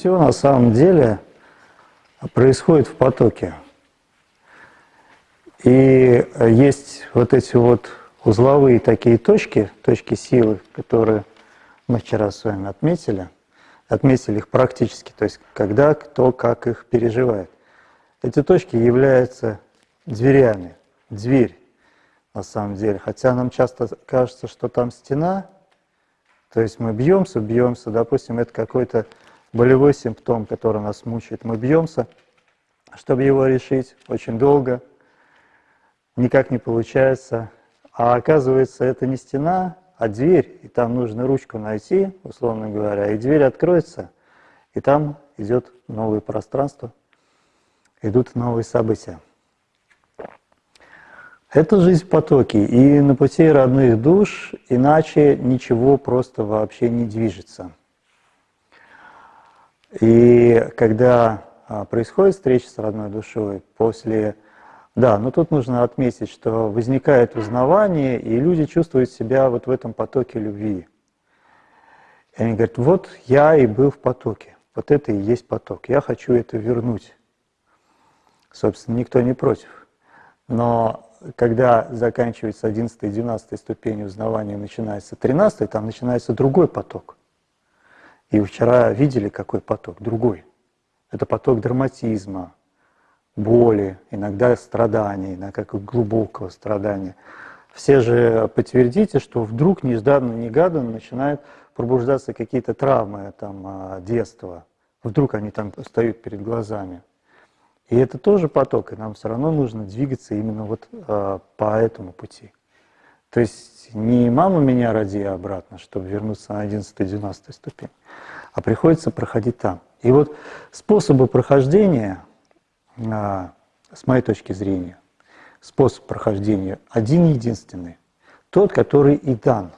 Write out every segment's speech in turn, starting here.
все на самом деле происходит в потоке. И есть вот эти вот узловые такие точки, точки силы, которые мы вчера с вами отметили, отметили их практически, то есть когда кто как их переживает. Эти точки являются дверями, дверь на самом деле. Хотя нам часто кажется, что там стена, то есть мы бьемся, бьемся, допустим, это какой-то болевой симптом, который нас мучает. Мы бьемся, чтобы его решить очень долго, никак не получается. А оказывается, это не стена, а дверь, и там нужно ручку найти, условно говоря, и дверь откроется, и там идет новое пространство, идут новые события. Это жизнь в потоке, и на пути родных душ иначе ничего просто вообще не движется. И когда а, происходит встреча с родной душой, после... Да, но тут нужно отметить, что возникает узнавание, и люди чувствуют себя вот в этом потоке любви. И они говорят, вот я и был в потоке, вот это и есть поток, я хочу это вернуть. Собственно, никто не против. Но когда заканчивается 11 и 12 ступень узнавания, начинается 13 там начинается другой поток. И вчера видели, какой поток? Другой. Это поток драматизма, боли, иногда страдания, иногда как глубокого страдания. Все же подтвердите, что вдруг нежданно-негаданно начинают пробуждаться какие-то травмы там, а, детства. Вдруг они там встают перед глазами. И это тоже поток, и нам все равно нужно двигаться именно вот э, по этому пути. То есть не мама меня роди обратно, чтобы вернуться на 11-12 ступень, а приходится проходить там. И вот способы прохождения, э, с моей точки зрения, способ прохождения один единственный, тот, который и дан.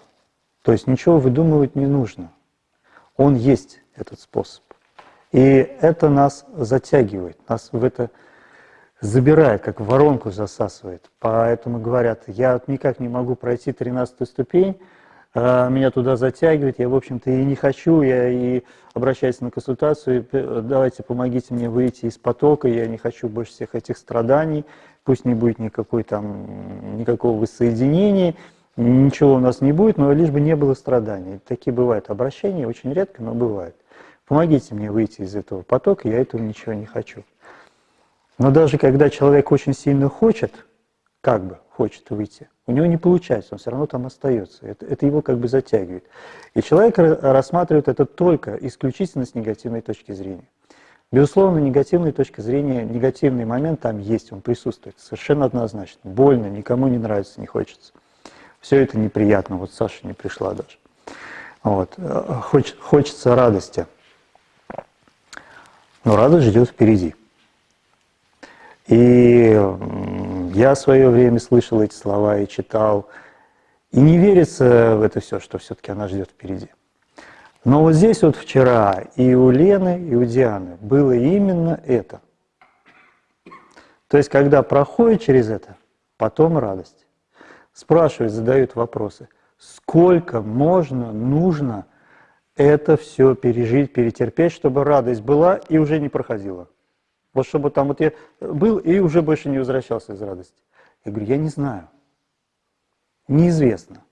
То есть ничего выдумывать не нужно. Он есть, этот способ. И это нас затягивает, нас в это забирает, как воронку засасывает. Поэтому говорят, я никак не могу пройти 13 ступень, а, меня туда затягивает, я, в общем-то, и не хочу, я и обращаюсь на консультацию, давайте помогите мне выйти из потока, я не хочу больше всех этих страданий, пусть не будет никакой там, никакого воссоединения, ничего у нас не будет, но лишь бы не было страданий. Такие бывают обращения, очень редко, но бывают. Помогите мне выйти из этого потока, я этого ничего не хочу. Но даже когда человек очень сильно хочет, как бы хочет выйти, у него не получается, он все равно там остается. Это, это его как бы затягивает. И человек рассматривает это только исключительно с негативной точки зрения. Безусловно, негативная точка зрения, негативный момент там есть, он присутствует, совершенно однозначно. Больно, никому не нравится, не хочется. Все это неприятно, вот Саша не пришла даже. Вот. Хоч, хочется радости. Но радость ждет впереди. И я в свое время слышал эти слова и читал, и не верится в это все, что все-таки она ждет впереди. Но вот здесь вот вчера и у Лены, и у Дианы было именно это. То есть, когда проходит через это, потом радость. Спрашивают, задают вопросы, сколько можно, нужно это все пережить, перетерпеть, чтобы радость была и уже не проходила. Вот чтобы там вот я был и уже больше не возвращался из радости. Я говорю, я не знаю. Неизвестно.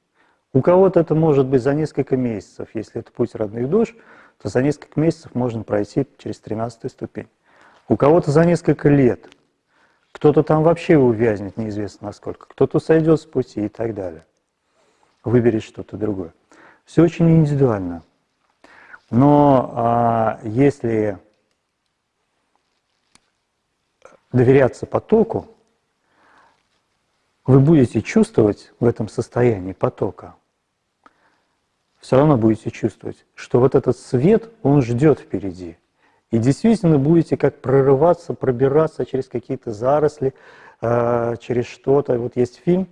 У кого-то это может быть за несколько месяцев, если это путь родных душ, то за несколько месяцев можно пройти через 13 ступень. У кого-то за несколько лет. Кто-то там вообще увязнет неизвестно насколько, кто-то сойдет с пути и так далее. Выберет что-то другое. Все очень индивидуально. Но а, если доверяться потоку, вы будете чувствовать в этом состоянии потока, все равно будете чувствовать, что вот этот свет, он ждет впереди. И действительно будете как прорываться, пробираться через какие-то заросли, а, через что-то. Вот есть фильм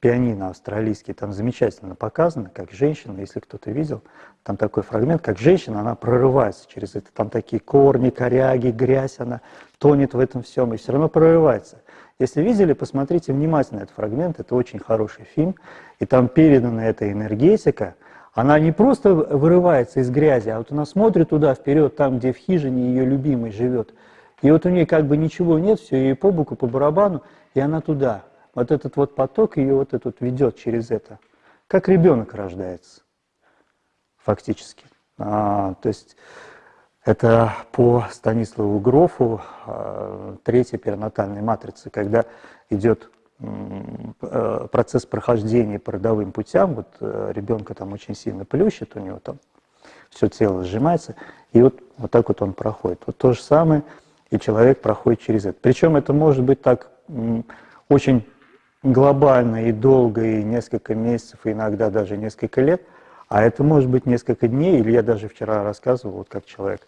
пианино австралийский, там замечательно показано, как женщина, если кто-то видел, там такой фрагмент, как женщина, она прорывается через это, там такие корни, коряги, грязь, она тонет в этом всем и все равно прорывается. Если видели, посмотрите внимательно этот фрагмент, это очень хороший фильм, и там передана эта энергетика, Она не просто вырывается из грязи, а вот она смотрит туда вперед, там, где в хижине ее любимый живет. И вот у нее как бы ничего нет, все ей по боку, по барабану, и она туда. Вот этот вот поток ее вот этот ведет через это. Как ребенок рождается, фактически. А, то есть это по Станиславу Грофу а, третья перинатальная матрица, когда идет э, процесс прохождения по родовым путям, вот э, ребенка там очень сильно плющит, у него там все тело сжимается, и вот, вот так вот он проходит. Вот то же самое, и человек проходит через это. Причем это может быть так очень глобально и долго, и несколько месяцев, и иногда даже несколько лет, а это может быть несколько дней, или я даже вчера рассказывал, вот как человек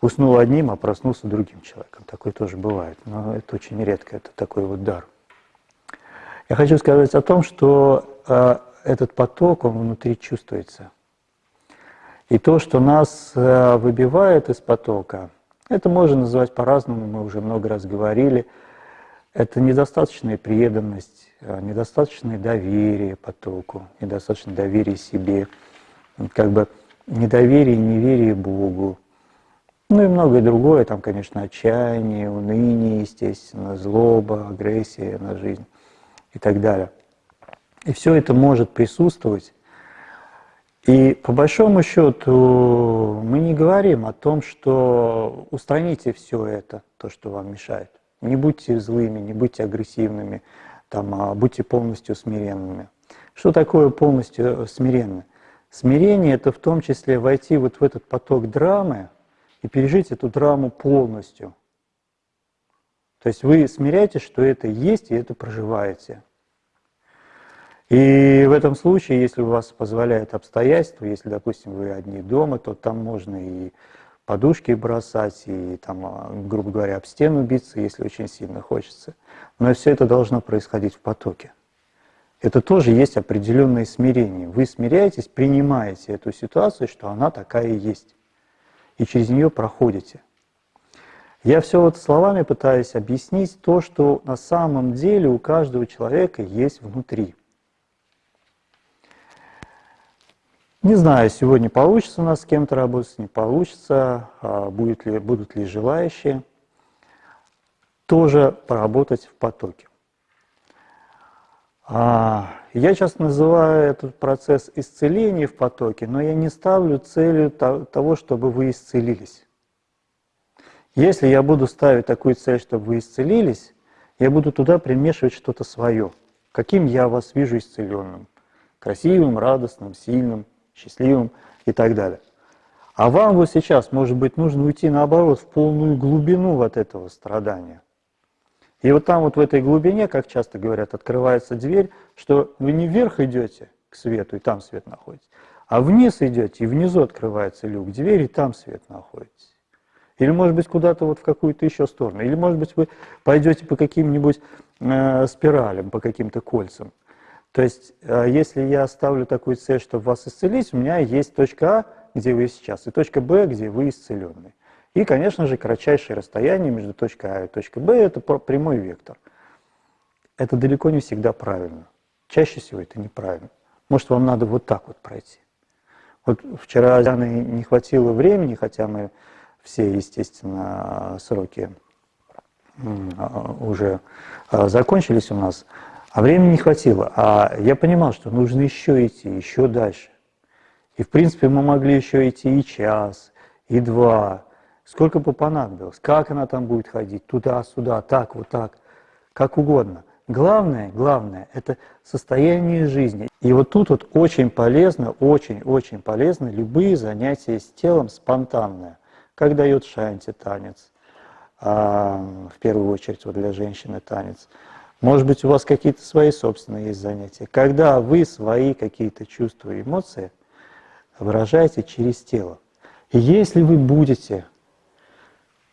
уснул одним, а проснулся другим человеком. Такое тоже бывает, но это очень редко, это такой вот дар. Я хочу сказать о том, что э, этот поток, он внутри чувствуется. И то, что нас э, выбивает из потока, это можно называть по-разному, мы уже много раз говорили – это недостаточная преданность, э, недостаточное доверие потоку, недостаточное доверие себе, как бы недоверие неверие Богу. Ну и многое другое, там, конечно, отчаяние, уныние, естественно, злоба, агрессия на жизнь и так далее. И все это может присутствовать. И по большому счету мы не говорим о том, что устраните все это, то, что вам мешает. Не будьте злыми, не будьте агрессивными, там, а будьте полностью смиренными. Что такое полностью э, смиренно? Смирение – это в том числе войти вот в этот поток драмы и пережить эту драму полностью. То есть вы смиряетесь, что это есть, и это проживаете. И в этом случае, если у вас позволяет обстоятельства, если, допустим, вы одни дома, то там можно и подушки бросать и, там, а, грубо говоря, об стену биться, если очень сильно хочется. Но все это должно происходить в потоке. Это тоже есть определенное смирение. Вы смиряетесь, принимаете эту ситуацию, что она такая и есть. И через нее проходите. Я все вот словами пытаюсь объяснить то, что на самом деле у каждого человека есть внутри – Не знаю, сегодня получится у нас с кем-то работать, не получится, а будет ли, будут ли желающие тоже поработать в потоке. А, я сейчас называю этот процесс исцеления в потоке, но я не ставлю целью того, чтобы вы исцелились. Если я буду ставить такую цель, чтобы вы исцелились, я буду туда примешивать что-то свое. Каким я вас вижу исцеленным? Красивым, радостным, сильным – счастливым и так далее. А вам вот сейчас, может быть, нужно уйти наоборот в полную глубину вот этого страдания. И вот там вот в этой глубине, как часто говорят, открывается дверь, что вы не вверх идете к свету, и там свет находится, а вниз идете, и внизу открывается люк, дверь, и там свет находится. Или, может быть, куда-то вот в какую-то еще сторону. Или, может быть, вы пойдете по каким-нибудь э, спиралям, по каким-то кольцам. То есть, э, если я ставлю такую цель, чтобы вас исцелить, у меня есть точка А, где вы сейчас, и точка Б, где вы исцелены. И, конечно же, кратчайшее расстояние между точкой А и точкой Б – это прямой вектор. Это далеко не всегда правильно. Чаще всего это неправильно. Может, вам надо вот так вот пройти. Вот вчера Дианы не хватило времени, хотя мы все, естественно, сроки а, уже а, закончились у нас. А времени не хватило. А я понимал, что нужно еще идти, еще дальше. И, в принципе, мы могли еще идти и час, и два. Сколько бы понадобилось. Как она там будет ходить, туда-сюда, так, вот так, как угодно. Главное, главное, это состояние жизни. И вот тут вот очень полезно, очень-очень полезно любые занятия с телом спонтанное. Как дает шанти танец, а, в первую очередь вот для женщины танец – может быть, у вас какие-то свои собственные есть занятия. Когда вы свои какие-то чувства и эмоции выражаете через тело. И если вы будете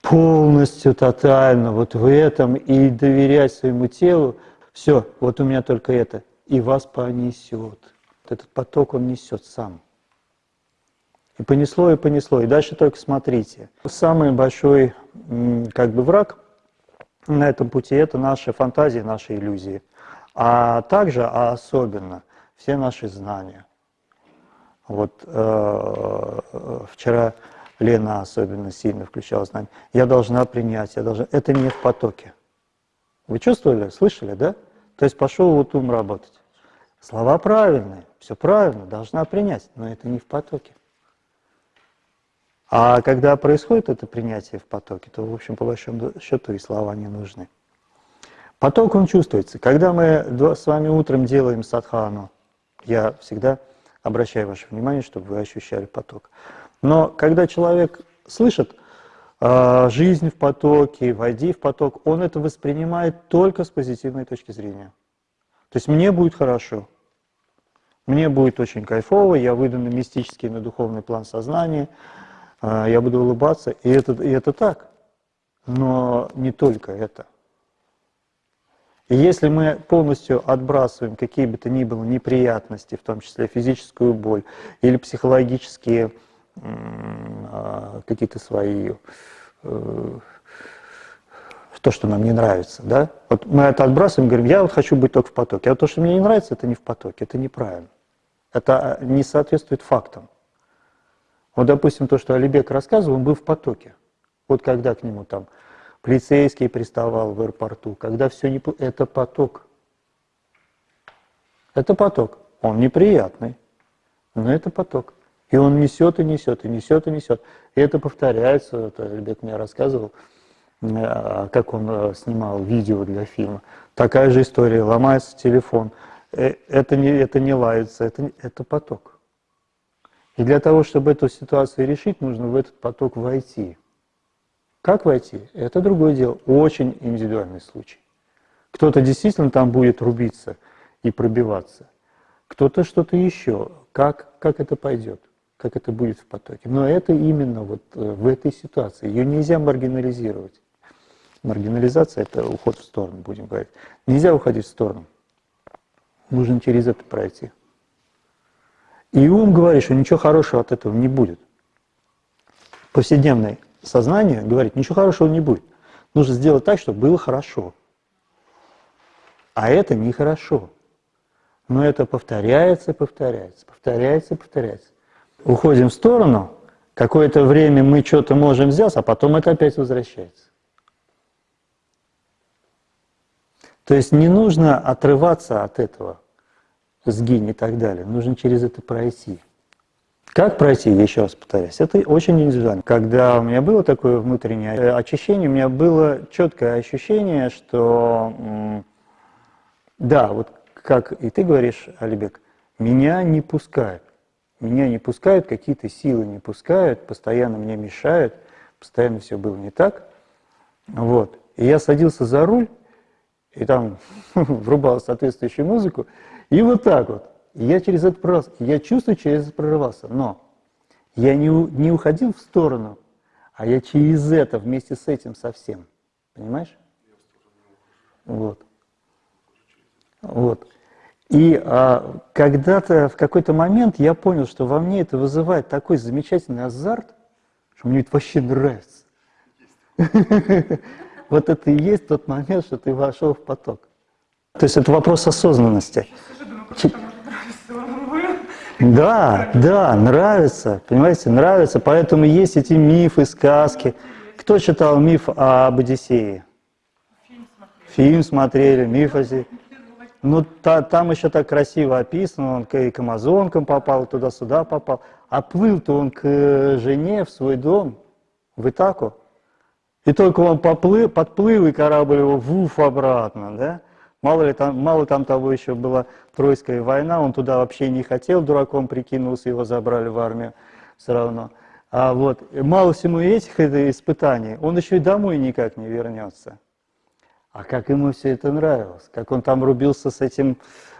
полностью, тотально вот в этом и доверять своему телу, все, вот у меня только это, и вас понесет. Этот поток он несет сам. И понесло, и понесло. И дальше только смотрите. Самый большой как бы враг на этом пути, это наши фантазии, наши иллюзии. А также, а особенно, все наши знания. Вот э, вчера Лена особенно сильно включала знание. Я должна принять, я должна... Это не в потоке. Вы чувствовали, слышали, да? То есть пошел вот ум работать. Слова правильные, все правильно, должна принять, но это не в потоке. А когда происходит это принятие в потоке, то, в общем, по большому счету и слова не нужны. Поток, он чувствуется. Когда мы с вами утром делаем садхану, я всегда обращаю ваше внимание, чтобы вы ощущали поток. Но когда человек слышит э, жизнь в потоке, войди в поток, он это воспринимает только с позитивной точки зрения. То есть мне будет хорошо, мне будет очень кайфово, я выйду на мистический, на духовный план сознания, я буду улыбаться, и это, и это так. Но не только это. И если мы полностью отбрасываем какие бы то ни было неприятности, в том числе физическую боль или психологические а, какие-то свои, э, то, что нам не нравится, да? Вот мы это отбрасываем, говорим, я вот хочу быть только в потоке, а то, что мне не нравится, это не в потоке, это неправильно. Это не соответствует фактам. Вот, допустим, то, что Алибек рассказывал, он был в потоке. Вот когда к нему там полицейский приставал в аэропорту, когда все не... Это поток. Это поток. Он неприятный, но это поток. И он несет и несет, и несет и несет. И это повторяется, это Ребят мне рассказывал, э, как он э, снимал видео для фильма. Такая же история, ломается телефон. Э, это не, это не лается, это, это поток. И для того, чтобы эту ситуацию решить, нужно в этот поток войти. Как войти? Это другое дело, очень индивидуальный случай. Кто-то действительно там будет рубиться и пробиваться, кто-то что-то еще. Как, как это пойдет? как это будет в потоке. Но это именно вот э, в этой ситуации. Ее нельзя маргинализировать. Маргинализация – это уход в сторону, будем говорить. Нельзя уходить в сторону. Нужно через это пройти. И ум говорит, что ничего хорошего от этого не будет. Повседневное сознание говорит, ничего хорошего не будет. Нужно сделать так, чтобы было хорошо. А это нехорошо. Но это повторяется, повторяется, повторяется, повторяется уходим в сторону, какое-то время мы что-то можем взять, а потом это опять возвращается. То есть не нужно отрываться от этого, сгинь и так далее. Нужно через это пройти. Как пройти, еще раз повторяюсь, это очень индивидуально. Когда у меня было такое внутреннее очищение, у меня было четкое ощущение, что, да, вот как и ты говоришь, Алибек, меня не пускают. Меня не пускают, какие-то силы не пускают, постоянно мне мешают, постоянно все было не так. Вот. И я садился за руль, и там врубал соответствующую музыку, и вот так вот. Я через это прорывался. Я чувствую, через это прорывался. Но я не, не уходил в сторону, а я через это, вместе с этим совсем. Понимаешь? Вот. Вот. И а, когда-то, в какой-то момент я понял, что во мне это вызывает такой замечательный азарт, что мне это вообще нравится. Вот это и есть тот момент, что ты вошел в поток. То есть это вопрос осознанности. Да, да, нравится, понимаете, нравится. Поэтому есть эти мифы, сказки. Кто читал миф об Одиссее? Фильм смотрели, миф о ну, та, там еще так красиво описано, он к, к амазонкам попал, туда-сюда попал. А плыл-то он к жене в свой дом, в Итаку. И только он поплыл, подплыл, и корабль его вуф обратно, да? Мало ли там, мало там того еще была Тройская война, он туда вообще не хотел, дураком прикинулся, его забрали в армию все равно. А вот, мало всему этих испытаний, он еще и домой никак не вернется. А как ему все это нравилось, как он там рубился с этим,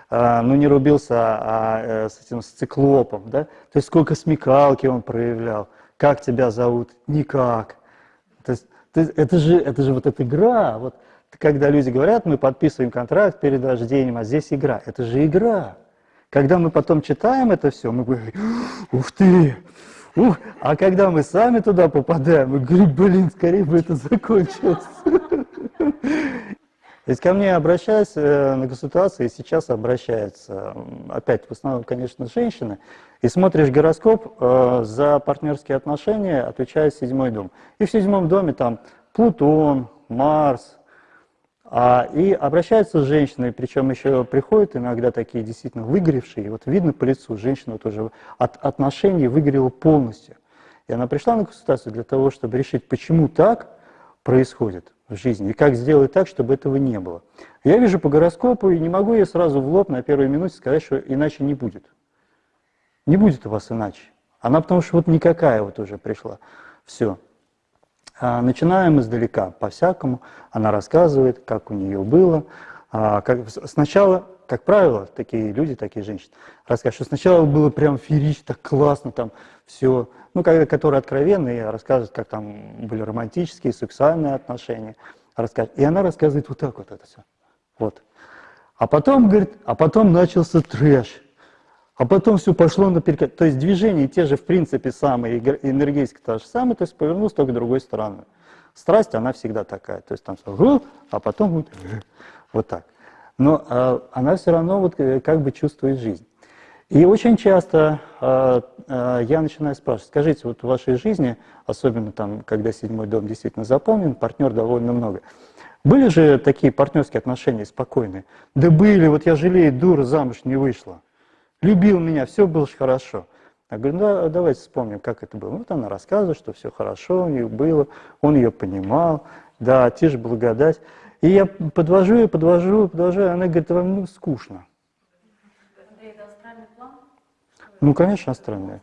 а, ну не рубился, а, а э, с этим с циклопом, да? То есть сколько смекалки он проявлял, как тебя зовут, никак. То есть это же, это же вот эта игра, вот когда люди говорят, мы подписываем контракт перед рождением, а здесь игра, это же игра. Когда мы потом читаем это все, мы говорим, ух ты, ух, а когда мы сами туда попадаем, мы говорим, блин, скорее бы это закончилось. Ведь ко мне обращаются на консультации, сейчас обращаются, опять, в основном, конечно, женщины, и смотришь гороскоп, за партнерские отношения отвечает седьмой дом. И в седьмом доме там Плутон, Марс, а, и обращаются с женщиной, причем еще приходят иногда такие действительно выгоревшие, вот видно по лицу, женщина тоже от отношений выгорела полностью. И она пришла на консультацию для того, чтобы решить, почему так происходит в жизни, и как сделать так, чтобы этого не было. Я вижу по гороскопу, и не могу я сразу в лоб на первой минуте сказать, что иначе не будет. Не будет у вас иначе. Она потому что вот никакая вот уже пришла. Все. А, начинаем издалека, по-всякому. Она рассказывает, как у нее было. А, как, сначала, как правило, такие люди, такие женщины, рассказывают, что сначала было прям феерично, так классно, там все. Ну, когда, которые откровенные, рассказывают, как там были романтические, сексуальные отношения. Рассказывают. И она рассказывает вот так вот это все. Вот. А потом, говорит, а потом начался трэш а потом все пошло наперекат. То есть движения те же, в принципе, самые, энергетика та же самая, то есть повернулась только другой стороной. Страсть, она всегда такая. То есть там все, а потом вот, вот так. Но а, она все равно вот э, как бы чувствует жизнь. И очень часто а, а, я начинаю спрашивать, скажите, вот в вашей жизни, особенно там, когда седьмой дом действительно заполнен, партнер довольно много, были же такие партнерские отношения спокойные? Да были, вот я жалею, дура замуж не вышла любил меня, все было хорошо. Я говорю, да, давайте вспомним, как это было. Вот она рассказывает, что все хорошо у нее было, он ее понимал, да, тишь благодать. И я подвожу ее, подвожу, подвожу, и она говорит, вам ну, скучно. Это астральный план? Ну, конечно, астральный.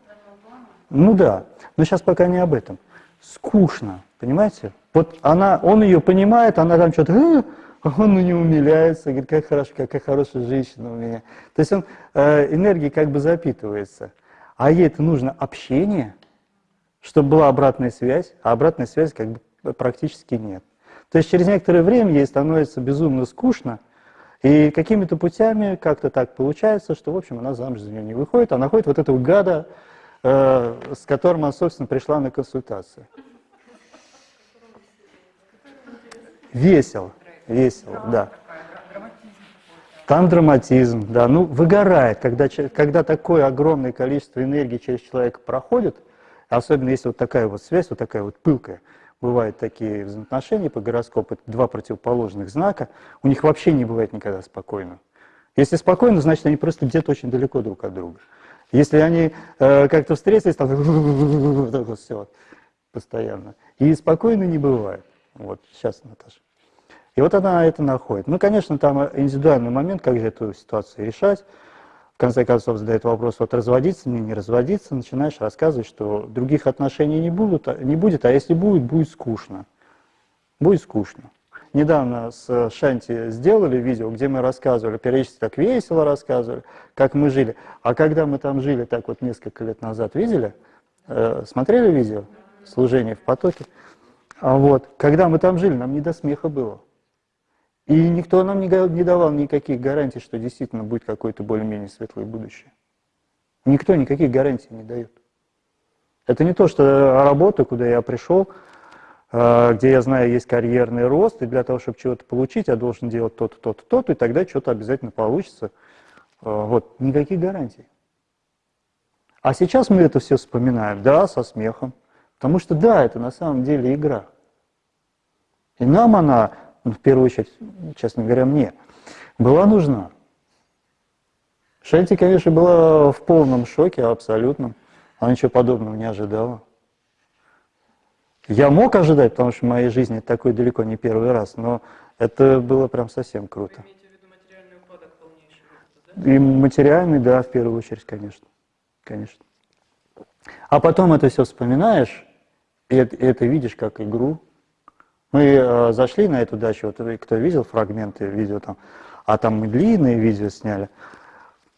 Ну да, но сейчас пока не об этом. Скучно, понимаете? Вот она, он ее понимает, она там что-то, «Э, он не умиляется, говорит, как хорошо, какая хорошая женщина у меня. То есть он э, энергией как бы запитывается. А ей это нужно общение, чтобы была обратная связь, а обратной связи как бы практически нет. То есть через некоторое время ей становится безумно скучно, и какими-то путями как-то так получается, что, в общем, она замуж за нее не выходит, а находит вот этого гада, э, с которым она, собственно, пришла на консультацию. Весело весело, да. Там драматизм, да. Ну, выгорает, когда, когда такое огромное количество энергии через человека проходит, особенно если вот такая вот связь, вот такая вот пылкая, бывают такие взаимоотношения по гороскопу, два противоположных знака, у них вообще не бывает никогда спокойно. Если спокойно, значит, они просто где-то очень далеко друг от друга. Если они э, как-то встретились, там вот все постоянно. И спокойно не бывает. Вот, сейчас, Наташа. И вот она это находит. Ну, конечно, там индивидуальный момент, как же эту ситуацию решать. В конце концов задает вопрос, вот разводиться мне, не разводиться, начинаешь рассказывать, что других отношений не, будут, а, не будет, а если будет, будет скучно. Будет скучно. Недавно с Шанти сделали видео, где мы рассказывали, периодически так весело рассказывали, как мы жили. А когда мы там жили, так вот несколько лет назад, видели? Э, смотрели видео? Служение в потоке. А вот, когда мы там жили, нам не до смеха было. И никто нам не, давал никаких гарантий, что действительно будет какое-то более-менее светлое будущее. Никто никаких гарантий не дает. Это не то, что работа, куда я пришел, а, где я знаю, есть карьерный рост, и для того, чтобы чего-то получить, я должен делать то-то, то-то, то-то, и тогда что-то обязательно получится. А, вот, никаких гарантий. А сейчас мы это все вспоминаем, да, со смехом. Потому что, да, это на самом деле игра. И нам она ну, в первую очередь, честно говоря, мне, была нужна. Шельти, конечно, была в полном шоке, абсолютном. Она ничего подобного не ожидала. Я мог ожидать, потому что в моей жизни такой далеко не первый раз, но это было прям совсем круто. И материальный, да, в первую очередь, конечно. Конечно. А потом это все вспоминаешь, и это, и это видишь как игру, мы э, зашли на эту дачу, вот кто видел фрагменты видео там, а там мы длинные видео сняли.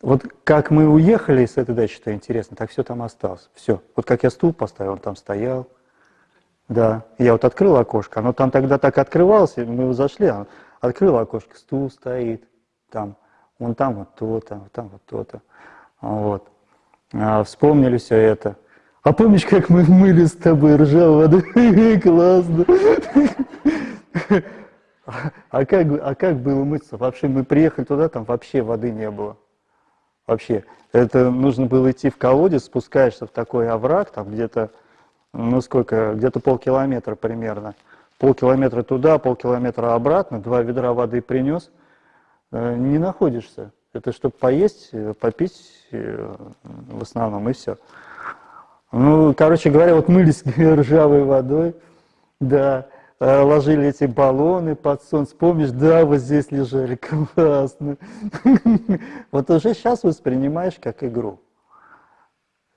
Вот как мы уехали с этой дачи, что интересно, так все там осталось. Все. Вот как я стул поставил, он там стоял. Да. Я вот открыл окошко, оно там тогда так открывалось, мы зашли, он открыл окошко, стул стоит, там, вон там вот то-то, там вот то-то. Вот. А, вспомнили все это. А помнишь, как мы мыли с тобой ржавую воду? Классно. А как, а как было мыться? Вообще мы приехали туда, там вообще воды не было. Вообще. Это нужно было идти в колодец, спускаешься в такой овраг, там где-то, ну сколько, где-то полкилометра примерно. Полкилометра туда, полкилометра обратно, два ведра воды принес, э, не находишься. Это чтобы поесть, э, попить э, в основном, и все. Ну, короче говоря, вот мылись ржавой водой, да, э, ложили эти баллоны под солнце. Помнишь, да, вот здесь лежали, классно. Вот уже сейчас воспринимаешь как игру.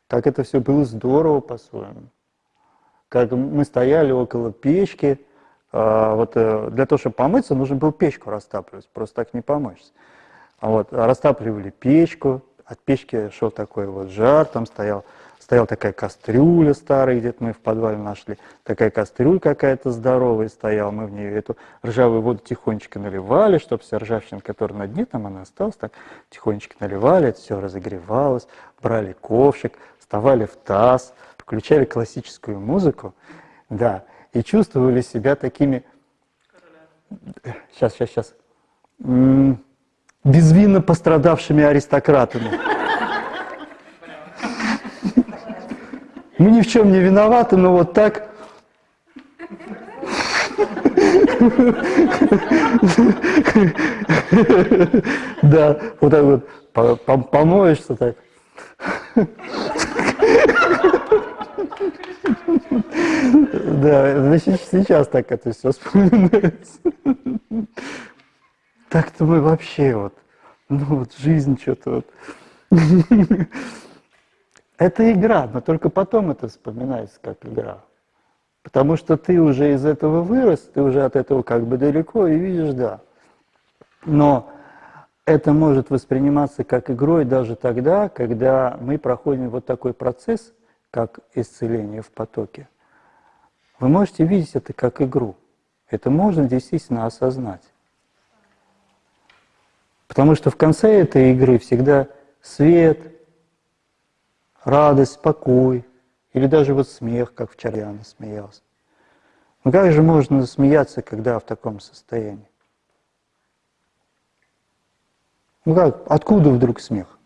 Как это все было здорово по-своему. Как мы стояли около печки, а, вот для того, чтобы помыться, нужно было печку растапливать, просто так не помоешься. А вот, растапливали печку, от печки шел такой вот жар, там стоял, стояла такая кастрюля старая, где-то мы в подвале нашли, такая кастрюля какая-то здоровая стояла, мы в нее эту ржавую воду тихонечко наливали, чтобы вся ржавчина, которая на дне там она осталась, так тихонечко наливали, это все разогревалось, брали ковшик, вставали в таз, включали классическую музыку, да, и чувствовали себя такими... Сейчас, сейчас, сейчас безвинно пострадавшими аристократами. Мы ни в чем не виноваты, но вот так... Да, вот так вот помоешься так. Да, значит, сейчас так это все вспоминается. Так-то мы вообще вот, ну вот жизнь что-то вот. Это игра, но только потом это вспоминается как игра. Потому что ты уже из этого вырос, ты уже от этого как бы далеко и видишь, да. Но это может восприниматься как игрой даже тогда, когда мы проходим вот такой процесс, как исцеление в потоке. Вы можете видеть это как игру. Это можно действительно осознать. Потому что в конце этой игры всегда свет, радость, покой, или даже вот смех, как вчера Яна смеялась. Но как же можно смеяться, когда в таком состоянии? Ну как, откуда вдруг смех?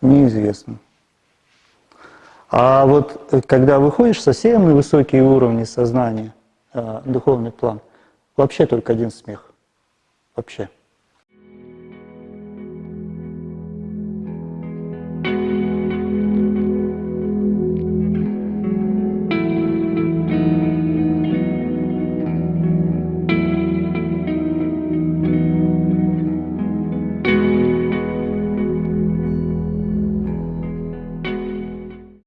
Неизвестно. А вот э, когда выходишь совсем на высокие уровни сознания, э, духовный план, вообще только один смех вообще.